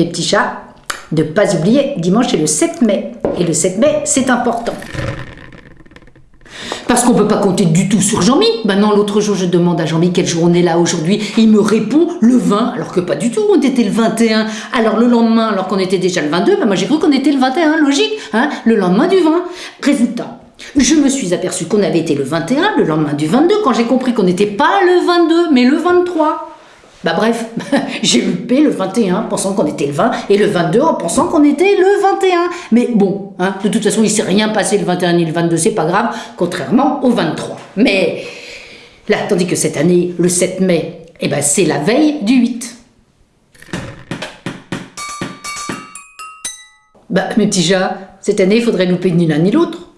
mes petits chats, ne pas oublier, dimanche est le 7 mai. Et le 7 mai, c'est important. Parce qu'on ne peut pas compter du tout sur Jean-Mi. Maintenant, l'autre jour, je demande à Jean-Mi quel jour on est là aujourd'hui. Il me répond le 20, alors que pas du tout. On était le 21. Alors le lendemain, alors qu'on était déjà le 22, ben moi j'ai cru qu'on était le 21, logique. Hein le lendemain du 20. Résultat, je me suis aperçu qu'on avait été le 21, le lendemain du 22, quand j'ai compris qu'on n'était pas le 22, mais le 23. Bah bref, j'ai loupé le 21 pensant qu'on était le 20 et le 22 en pensant qu'on était le 21. Mais bon, hein, de toute façon, il s'est rien passé le 21 ni le 22, c'est pas grave, contrairement au 23. Mais là, tandis que cette année, le 7 mai, eh ben, c'est la veille du 8. Bah, mes petits cette année, il faudrait louper ni l'un ni l'autre.